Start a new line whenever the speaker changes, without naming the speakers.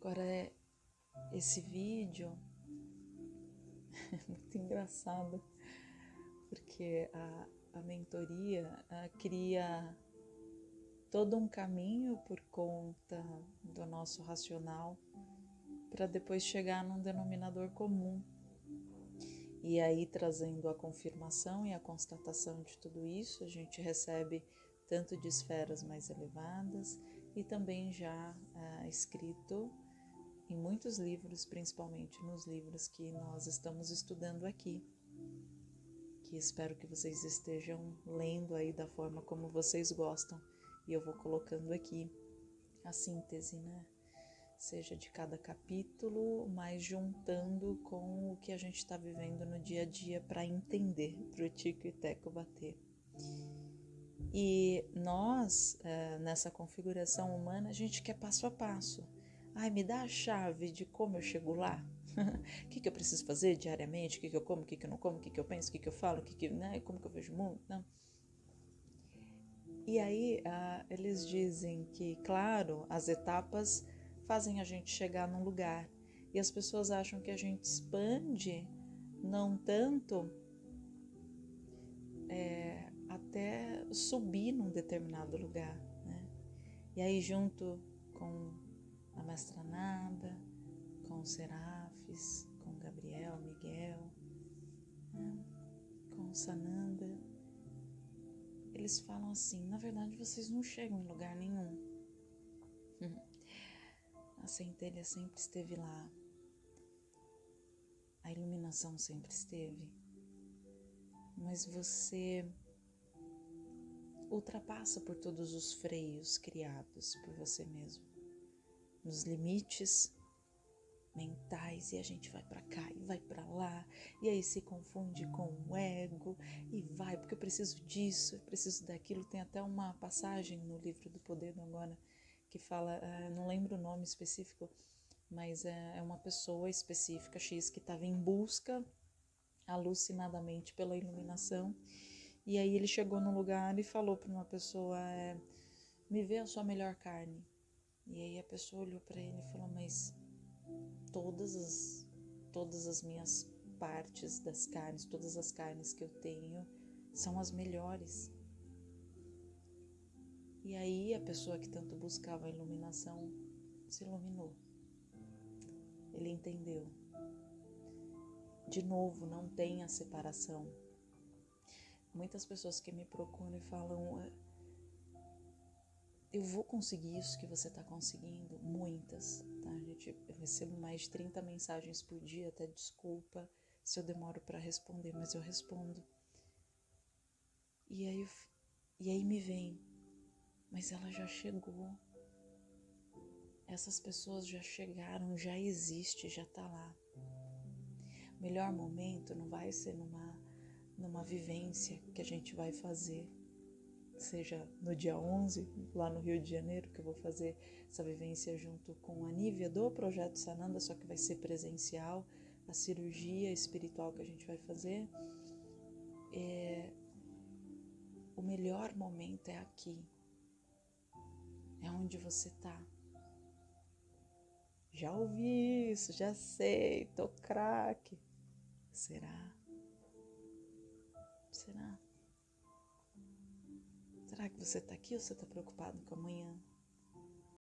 Agora, é esse vídeo é muito engraçado, porque a, a mentoria a, cria todo um caminho por conta do nosso racional para depois chegar num denominador comum. E aí, trazendo a confirmação e a constatação de tudo isso, a gente recebe tanto de esferas mais elevadas e também já é, escrito em muitos livros, principalmente nos livros que nós estamos estudando aqui, que espero que vocês estejam lendo aí da forma como vocês gostam, e eu vou colocando aqui a síntese, né? Seja de cada capítulo, mas juntando com o que a gente está vivendo no dia a dia para entender, para o Tico e Teco bater. E nós, eh, nessa configuração humana, a gente quer passo a passo Ai, me dá a chave de como eu chego lá. O que, que eu preciso fazer diariamente? O que, que eu como? O que, que eu não como? O que, que eu penso? O que, que eu falo? O que, que, né? Como que eu vejo o mundo? Não. E aí ah, eles dizem que, claro, as etapas fazem a gente chegar num lugar. E as pessoas acham que a gente expande não tanto é, até subir num determinado lugar. Né? E aí, junto com a Mestra Nada, com os Serafes, com Gabriel, Miguel, né? com Sananda. Eles falam assim: na verdade vocês não chegam em lugar nenhum. A centelha sempre esteve lá, a iluminação sempre esteve, mas você ultrapassa por todos os freios criados por você mesmo nos limites mentais e a gente vai para cá e vai para lá e aí se confunde com o ego e vai porque eu preciso disso, eu preciso daquilo. Tem até uma passagem no livro do Poder do Agora que fala, uh, não lembro o nome específico, mas é, é uma pessoa específica X que estava em busca alucinadamente pela iluminação e aí ele chegou num lugar e falou para uma pessoa é, me vê a sua melhor carne e aí a pessoa olhou para ele e falou: Mas todas as, todas as minhas partes das carnes, todas as carnes que eu tenho são as melhores. E aí a pessoa que tanto buscava a iluminação se iluminou. Ele entendeu. De novo, não tem a separação. Muitas pessoas que me procuram e falam eu vou conseguir isso que você está conseguindo? Muitas, tá, gente? Eu recebo mais de 30 mensagens por dia, até desculpa se eu demoro para responder, mas eu respondo. E aí, e aí me vem, mas ela já chegou. Essas pessoas já chegaram, já existe, já está lá. Melhor momento não vai ser numa, numa vivência que a gente vai fazer seja no dia 11, lá no Rio de Janeiro, que eu vou fazer essa vivência junto com a Nívia do Projeto Sananda, só que vai ser presencial, a cirurgia espiritual que a gente vai fazer. É... O melhor momento é aqui, é onde você está. Já ouvi isso, já sei, tô craque. Será? Será? Você está aqui ou você está preocupado com amanhã?